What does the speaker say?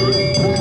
Música